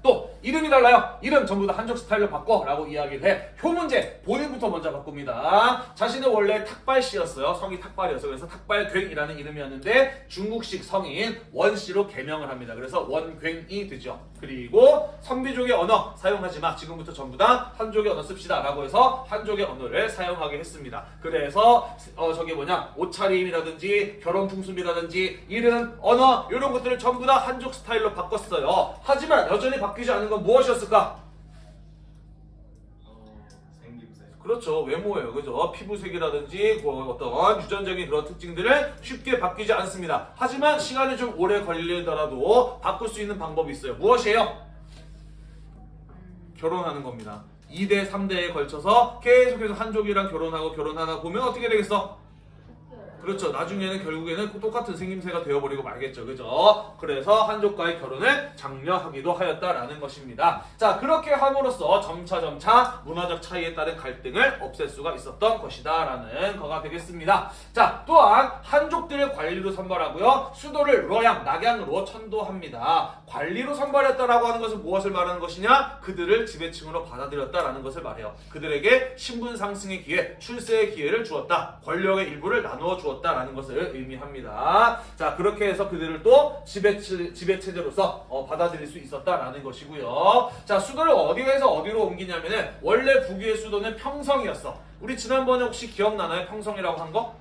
S2: 또 이름이 달라요. 이름 전부 다 한족 스타일로 바꿔 라고 이야기를 해. 효문제 본인부터 먼저 바꿉니다. 자신은 원래 탁발씨였어요. 성이 탁발이었어요. 그래서 탁발괭이라는 이름이었는데 중국식 성인 원씨로 개명을 합니다. 그래서 원괭이 되죠. 그리고 선비족의 언어 사용하지 마. 지금부터 전부 다 한족의 언어 씁시다 라고 해서 한족의 언어를 사용하게 했습니다. 그래서 어 저게 뭐냐 옷차림이라든지 결혼 풍습이라든지 이름, 언어 이런 것들을 전부 다 한족 스타일로 바꿨어요. 하지만 여전히 바 뀌지 않은 건 무엇이었을까?
S1: 어, 생김새.
S2: 그렇죠. 외모예요. 그죠? 피부색이라든지 그 어떤 유전적인 그런 특징들을 쉽게 바뀌지 않습니다. 하지만 시간이 좀 오래 걸리더라도 바꿀 수 있는 방법이 있어요. 무엇이에요? 결혼하는 겁니다. 2대, 3대에 걸쳐서 계속해서 한족이랑 결혼하고 결혼하다 보면 어떻게 되겠어? 그렇죠. 나중에는 결국에는 똑같은 생김새가 되어버리고 말겠죠. 그죠? 그래서 한족과의 결혼을 장려하기도 하였다라는 것입니다. 자, 그렇게 함으로써 점차점차 문화적 차이에 따른 갈등을 없앨 수가 있었던 것이다. 라는 거가 되겠습니다. 자, 또한 한족들을 관리로 선발하고요. 수도를 로양, 낙양으로 천도합니다. 관리로 선발했다라고 하는 것은 무엇을 말하는 것이냐? 그들을 지배층으로 받아들였다라는 것을 말해요. 그들에게 신분 상승의 기회, 출세의 기회를 주었다. 권력의 일부를 나누어 주었다 라는 것을 의미합니다. 자, 그렇게 해서 그들을 또 지배, 지배 체제로서 어, 받아들일 수 있었다라는 것이고요. 자, 수도를 어디에서 어디로 옮기냐면은 원래 북위의 수도는 평성이었어. 우리 지난번에 혹시 기억나나요? 평성이라고 한 거?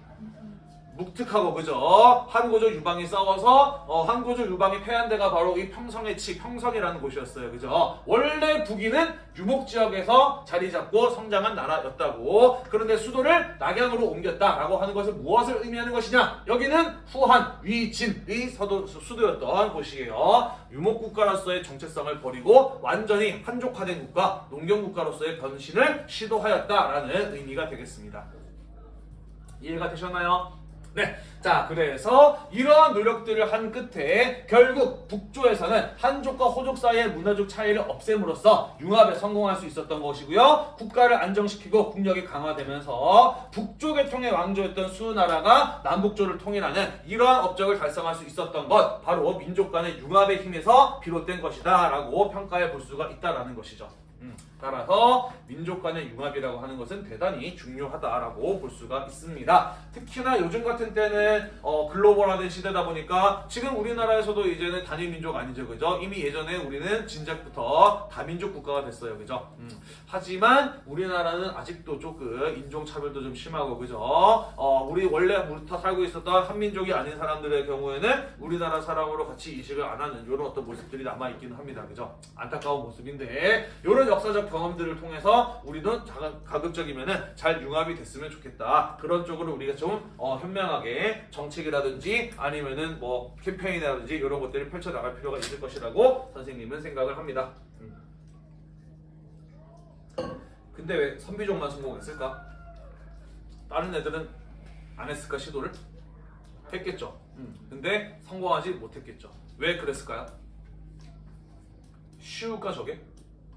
S2: 묵특하고 그죠? 한고조 유방이 싸워서 어, 한고조 유방이 패한 데가 바로 이 평성의 치 평성이라는 곳이었어요. 그죠? 원래 북위는 유목 지역에서 자리 잡고 성장한 나라였다고. 그런데 수도를 낙양으로 옮겼다라고 하는 것은 무엇을 의미하는 것이냐? 여기는 후한 위진의 서도 수도였던 곳이에요. 유목 국가로서의 정체성을 버리고 완전히 한족화된 국가, 농경 국가로서의 변신을 시도하였다라는 의미가 되겠습니다. 이해가 되셨나요? 네. 자, 그래서 이러한 노력들을 한 끝에 결국 북조에서는 한족과 호족 사이의 문화적 차이를 없앰으로써 융합에 성공할 수 있었던 것이고요. 국가를 안정시키고 국력이 강화되면서 북조 계통의 왕조였던 수나라가 남북조를 통일하는 이러한 업적을 달성할 수 있었던 것 바로 민족 간의 융합의 힘에서 비롯된 것이다 라고 평가해 볼 수가 있다라는 것이죠. 음, 따라서 민족 간의 융합이라고 하는 것은 대단히 중요하다라고 볼 수가 있습니다. 특히나 요즘 같은 때는 어, 글로벌화된 시대다 보니까 지금 우리나라에서도 이제는 단일 민족 아니죠, 그죠? 이미 예전에 우리는 진작부터 다민족 국가가 됐어요, 그죠? 음, 하지만 우리나라는 아직도 조금 인종 차별도 좀 심하고, 그죠? 어, 우리 원래 우리타 살고 있었던 한민족이 아닌 사람들의 경우에는 우리나라 사람으로 같이 이식을 안 하는 이런 어떤 모습들이 남아 있기는 합니다, 그죠? 안타까운 모습인데 이런 역사적 경험들을 통해서 우리는 자- 가급적이면은 잘 융합이 됐으면 좋겠다. 그런 쪽으로 우리가 좀 어, 현명하게 정책이라든지 아니면은 뭐 캠페인이라든지 이런 것들을 펼쳐 나갈 필요가 있을 것이라고 선생님은 생각을 합니다. 음. 근데 왜 선비족만 성공했을까? 다른 애들은 안 했을까 시도를? 했겠죠. 음. 근데 성공하지 못했겠죠. 왜 그랬을까요? 쉬울까 저게?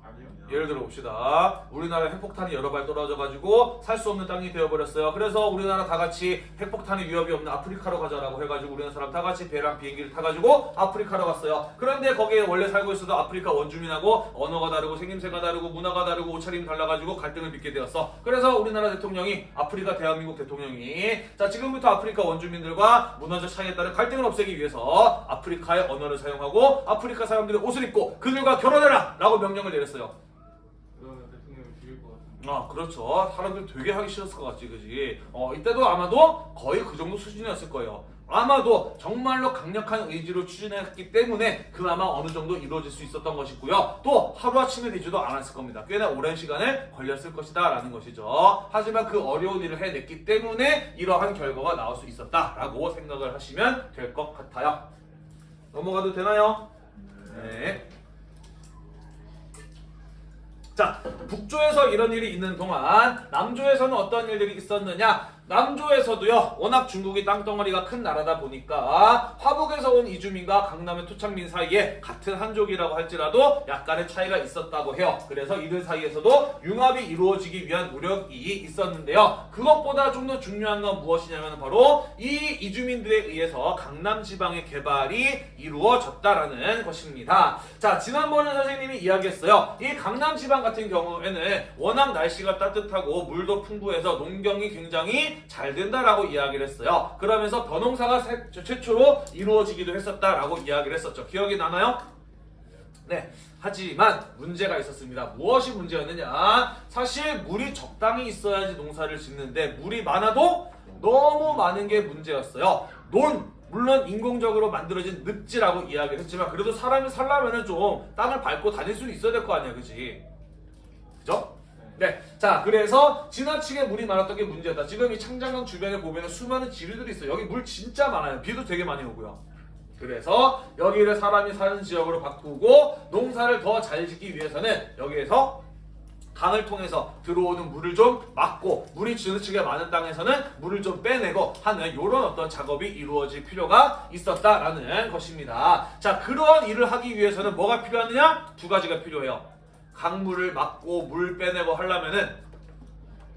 S1: 아니요.
S2: 예를 들어 봅시다. 우리나라에 핵폭탄이 여러 발 떨어져가지고 살 수 없는 땅이 되어버렸어요. 그래서 우리나라 다 같이 핵폭탄의 위협이 없는 아프리카로 가자라고 해가지고 우리나라 사람 다 같이 배랑 비행기를 타가지고 아프리카로 갔어요. 그런데 거기에 원래 살고 있어도 아프리카 원주민하고 언어가 다르고 생김새가 다르고 문화가 다르고 옷차림이 달라가지고 갈등을 빚게 되었어. 그래서 우리나라 대통령이 아프리카 대한민국 대통령이 자 지금부터 아프리카 원주민들과 문화적 차이에 따른 갈등을 없애기 위해서 아프리카의 언어를 사용하고 아프리카 사람들의 옷을 입고 그들과 결혼해라 라고 명령을 내렸어요. 아 그렇죠. 사람들 되게 하기 싫었을 것 같지 그지? 어 이때도 아마도 거의 그 정도 수준이었을 거예요. 아마도 정말로 강력한 의지로 추진했기 때문에 그나마 어느 정도 이루어질 수 있었던 것이고요. 또 하루아침에 되지도 않았을 겁니다. 꽤나 오랜 시간을 걸렸을 것이다 라는 것이죠. 하지만 그 어려운 일을 해냈기 때문에 이러한 결과가 나올 수 있었다 라고 생각을 하시면 될 것 같아요. 넘어가도 되나요? 네. 자, 북조에서 이런 일이 있는 동안 남조에서는 어떤 일들이 있었느냐? 남조에서도요, 워낙 중국이 땅덩어리가 큰 나라다 보니까 화북에서 온 이주민과 강남의 토착민 사이에 같은 한족이라고 할지라도 약간의 차이가 있었다고 해요. 그래서 이들 사이에서도 융합이 이루어지기 위한 노력이 있었는데요. 그것보다 좀 더 중요한 건 무엇이냐면 바로 이 이주민들에 의해서 강남 지방의 개발이 이루어졌다라는 것입니다. 자, 지난번에 선생님이 이야기했어요. 이 강남 지방 같은 경우에는 워낙 날씨가 따뜻하고 물도 풍부해서 농경이 굉장히 잘 된다라고 이야기를 했어요. 그러면서 세- 최초로 이루어지기도 했었다라고 이야기를 했었죠. 기억이 나나요? 네. 하지만 문제가 있었습니다. 무엇이 문제였느냐? 사실 물이 적당히 있어야지 농사를 짓는데 물이 많아도 너무 많은 게 문제였어요. 논 물론 인공적으로 만들어진 늪지라고 이야기를 했지만 그래도 사람이 살려면은 좀 땅을 밟고 다닐 수는 있어야 될 거 아니야, 그지? 그죠? 네. 자, 그래서 지나치게 물이 많았던 게 문제였다. 지금 이 창장강 주변에 보면 수많은 지류들이 있어요. 여기 물 진짜 많아요. 비도 되게 많이 오고요. 그래서 여기를 사람이 사는 지역으로 바꾸고 농사를 더 잘 짓기 위해서는 여기에서 강을 통해서 들어오는 물을 좀 막고 물이 지나치게 많은 땅에서는 물을 좀 빼내고 하는 이런 어떤 작업이 이루어질 필요가 있었다라는 것입니다. 자, 그러한 일을 하기 위해서는 뭐가 필요하느냐? 두 가지가 필요해요. 강물을 막고 물 빼내고 하려면은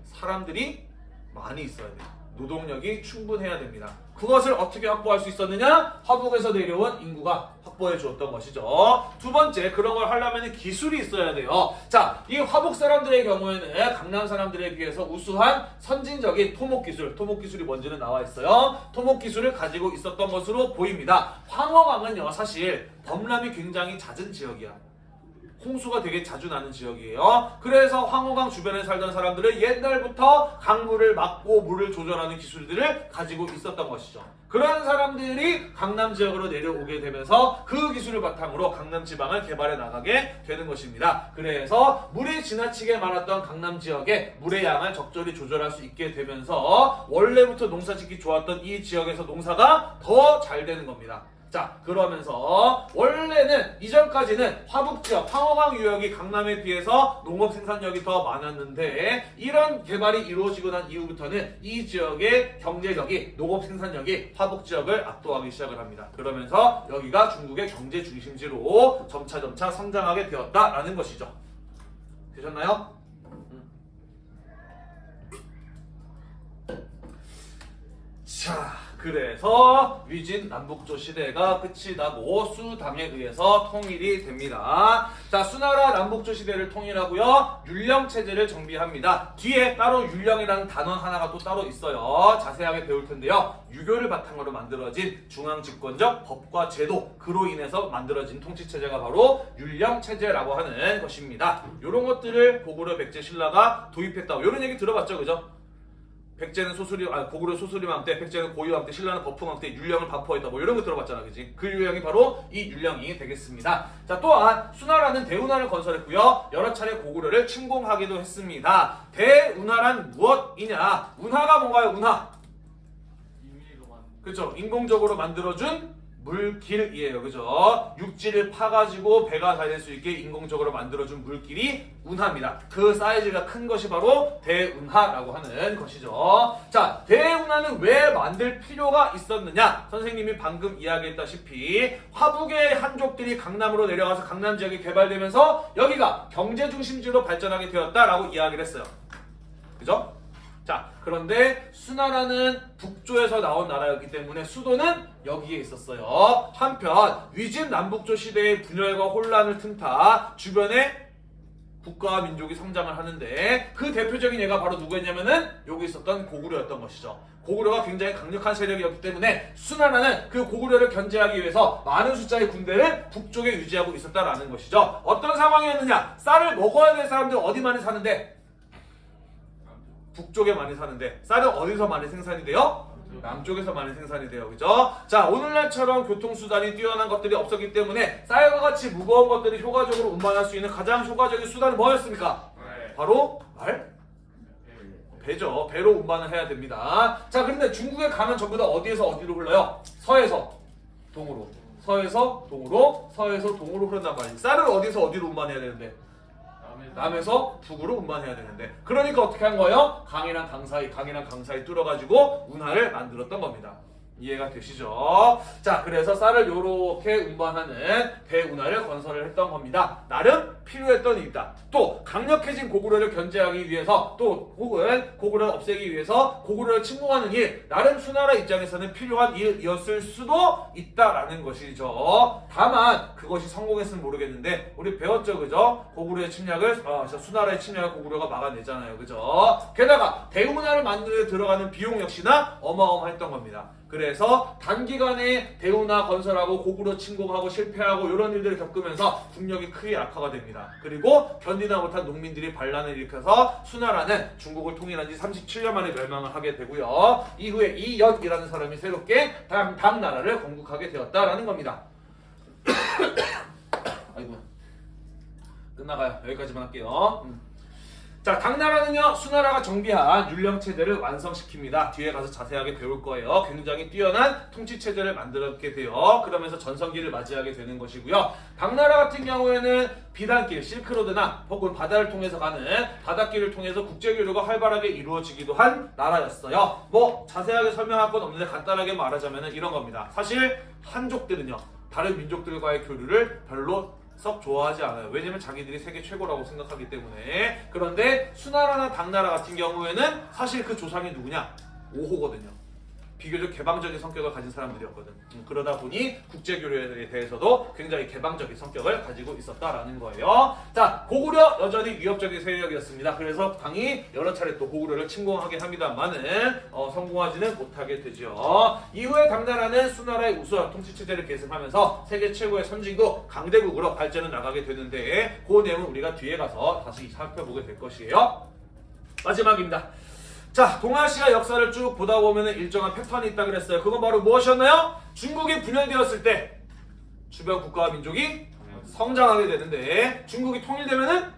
S2: 사람들이 많이 있어야 돼요. 노동력이 충분해야 됩니다. 그것을 어떻게 확보할 수 있었느냐? 화북에서 내려온 인구가 확보해 주었던 것이죠. 두 번째, 그런 걸 하려면 기술이 있어야 돼요. 자, 이 화북 사람들의 경우에는 강남 사람들에 비해서 우수한 선진적인 토목 기술, 토목 기술이 뭔지는 나와 있어요. 토목 기술을 가지고 있었던 것으로 보입니다. 황허강은요, 사실 범람이 굉장히 잦은 지역이야. 홍수가 되게 자주 나는 지역이에요. 그래서 황호강 주변에 살던 사람들은 옛날부터 강물을 막고 물을 조절하는 기술들을 가지고 있었던 것이죠. 그런 사람들이 강남 지역으로 내려오게 되면서 그 기술을 바탕으로 강남 지방을 개발해 나가게 되는 것입니다. 그래서 물이 지나치게 많았던 강남 지역에 물의 양을 적절히 조절할 수 있게 되면서 원래부터 농사 짓기 좋았던 이 지역에서 농사가 더 잘 되는 겁니다. 자 그러면서 원래는 이전까지는 화북지역 황허강 유역이 강남에 비해서 농업 생산력이 더 많았는데 이런 개발이 이루어지고 난 이후부터는 이 지역의 경제력이 농업 생산력이 화북지역을 압도하기 시작을 합니다. 그러면서 여기가 중국의 경제 중심지로 점차점차 성장하게 되었다라는 것이죠. 되셨나요? 자, 그래서 위진 남북조 시대가 끝이 나고 수당에 의해서 통일이 됩니다. 자, 수나라 남북조 시대를 통일하고요. 율령 체제를 정비합니다. 뒤에 따로 율령이라는 단어 하나가 또 따로 있어요. 자세하게 배울 텐데요. 유교를 바탕으로 만들어진 중앙 집권적 법과 제도 그로 인해서 만들어진 통치 체제가 바로 율령 체제라고 하는 것입니다. 이런 것들을 고구려 백제 신라가 도입했다. 이런 얘기 들어봤죠, 그죠? 백제는 소수리, 아, 고구려 소수리왕 때, 백제는 고유왕 때, 신라는 법흥왕 때 율령을 반포했다. 뭐 이런 거 들어봤잖아, 그지? 그 율령이 바로 이 율령이 되겠습니다. 자, 또한 수나라는 대운하를 건설했고요. 여러 차례 고구려를 침공하기도 했습니다. 대운하란 무엇이냐? 운하가 뭔가요, 운하? 그렇죠. 인공적으로 만들어준 물길이에요. 그죠? 육지를 파가지고 배가 다닐 수 있게 인공적으로 만들어준 물길이 운하입니다. 그 사이즈가 큰 것이 바로 대운하라고 하는 것이죠. 자, 대운하는 왜 만들 필요가 있었느냐? 선생님이 방금 이야기했다시피 화북의 한족들이 강남으로 내려가서 강남 지역이 개발되면서 여기가 경제 중심지로 발전하게 되었다라고 이야기를 했어요. 그죠? 자, 그런데 수나라는 북조에서 나온 나라였기 때문에 수도는 여기에 있었어요. 한편 위진 남북조 시대의 분열과 혼란을 틈타 주변에 국가와 민족이 성장을 하는데 그 대표적인 예가 바로 누구였냐면은 여기 있었던 고구려였던 것이죠. 고구려가 굉장히 강력한 세력이었기 때문에 수나라는 그 고구려를 견제하기 위해서 많은 숫자의 군대를 북쪽에 유지하고 있었다라는 것이죠. 어떤 상황이었느냐? 쌀을 먹어야 될 사람들 어디 많이 사는데 북쪽에 많이 사는데 쌀은 어디서 많이 생산이 돼요? 남쪽에서 많이 생산이 돼요. 그죠? 자, 오늘날처럼 교통수단이 뛰어난 것들이 없었기 때문에 쌀과 같이 무거운 것들이 효과적으로 운반할 수 있는 가장 효과적인 수단은 뭐였습니까?
S1: 네.
S2: 바로 말? 배죠. 배로 운반을 해야 됩니다. 자, 그런데 중국에 가면 전부 다 어디에서 어디로 흘러요? 서에서 동으로. 서에서 동으로, 서에서 동으로 흐른단 말이지. 쌀을 어디서 어디로 운반해야 되는데? 남에서 북으로 운반해야 되는데. 그러니까 어떻게 한 거예요? 강이랑 강 사이, 강이랑 강 사이 뚫어가지고 운하를 만들었던 겁니다. 이해가 되시죠? 자, 그래서 쌀을 요렇게 운반하는 배 운하를 건설을 했던 겁니다. 나름 필요했던 일이다. 또 강력해진 고구려를 견제하기 위해서 또 혹은 고구려를 없애기 위해서 고구려를 침공하는 일, 나름 수나라 입장에서는 필요한 일이었을 수도 있다라는 것이죠. 다만 그것이 성공했으면 모르겠는데 우리 배웠죠, 그죠? 고구려의 침략을 어, 저 수나라의 침략을 고구려가 막아내잖아요, 그죠? 게다가 대운하를 만드는 데 들어가는 비용 역시나 어마어마했던 겁니다. 그래서 단기간에 대운하 건설하고 고구려 침공하고 실패하고 이런 일들을 겪으면서 국력이 크게 악화가 됩니다. 그리고 견디다 못한 농민들이 반란을 일으켜서 수나라는 중국을 통일한 지 37년 만에 멸망을 하게 되고요. 이후에 이연이라는 사람이 새롭게 당, 당 나라를 건국하게 되었다라는 겁니다. (coughs) 아이고 끝나가요. 여기까지만 할게요. 음. 자, 당나라는요, 수나라가 정비한 율령 체제를 완성시킵니다. 뒤에 가서 자세하게 배울 거예요. 굉장히 뛰어난 통치 체제를 만들었게 돼요. 그러면서 전성기를 맞이하게 되는 것이고요. 당나라 같은 경우에는 비단길, 실크로드나 혹은 바다를 통해서 가는 바닷길을 통해서 국제교류가 활발하게 이루어지기도 한 나라였어요. 뭐 자세하게 설명할 건 없는데 간단하게 말하자면 이런 겁니다. 사실 한족들은요, 다른 민족들과의 교류를 별로 썩 좋아하지 않아요. 왜냐면 자기들이 세계 최고라고 생각하기 때문에. 그런데 수나라나 당나라 같은 경우에는 사실 그 조상이 누구냐? 오호거든요. 비교적 개방적인 성격을 가진 사람들이었거든. 음, 그러다 보니 국제교류에 대해서도 굉장히 개방적인 성격을 가지고 있었다라는 거예요. 자, 고구려 여전히 위협적인 세력이었습니다. 그래서 당이 여러 차례 또 고구려를 침공하긴 합니다만은 어, 성공하지는 못하게 되죠. 이후에 당나라는 수나라의 우수한 통치 체제를 계승하면서 세계 최고의 선진국 강대국으로 발전해 나가게 되는데 그 내용은 우리가 뒤에 가서 다시 살펴보게 될 것이에요. 마지막입니다. 자, 동아시아 역사를 쭉 보다 보면 일정한 패턴이 있다 그랬어요. 그건 바로 무엇이었나요? 중국이 분열되었을 때 주변 국가와 민족이 성장하게 되는데 중국이 통일되면은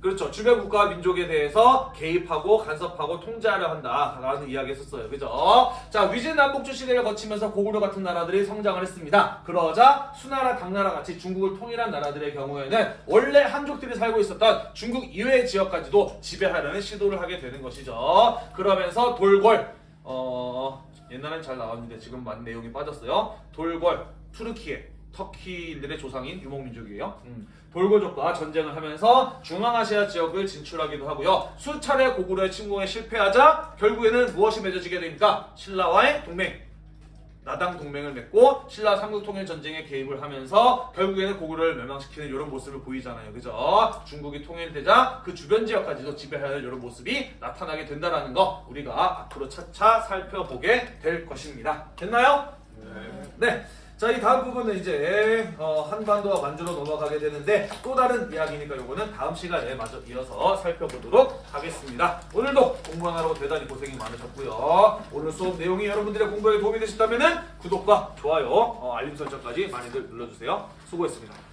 S2: 그렇죠. 주변 국가와 민족에 대해서 개입하고 간섭하고 통제하려 한다라는 이야기 했었어요. 그죠? 자, 위진 남북주 시대를 거치면서 고구려 같은 나라들이 성장을 했습니다. 그러자 수나라, 당나라 같이 중국을 통일한 나라들의 경우에는 원래 한족들이 살고 있었던 중국 이외의 지역까지도 지배하려는 시도를 하게 되는 것이죠. 그러면서 돌골 어, 옛날엔 잘 나왔는데 지금 많은 내용이 빠졌어요. 돌골, 투르키에 터키인들의 조상인 유목민족이에요. 음. 돌고족과 전쟁을 하면서 중앙아시아 지역을 진출하기도 하고요. 수차례 고구려의 침공에 실패하자 결국에는 무엇이 맺어지게 됩니까? 신라와의 동맹. 나당 동맹을 맺고 신라 삼국 통일 전쟁에 개입을 하면서 결국에는 고구려를 멸망시키는 이런 모습을 보이잖아요. 그죠? 중국이 통일되자 그 주변 지역까지도 지배하는 이런 모습이 나타나게 된다라는 거 우리가 앞으로 차차 살펴보게 될 것입니다. 됐나요? 네. 자, 이 다음 부분은 이제 어, 한반도와 만주로 넘어가게 되는데 또 다른 이야기니까 요거는 다음 시간에 마저 이어서 살펴보도록 하겠습니다. 오늘도 공부하느라고 대단히 고생이 많으셨고요. 오늘 수업 내용이 여러분들의 공부에 도움이 되셨다면 구독과 좋아요, 어, 알림 설정까지 많이들 눌러주세요. 수고했습니다.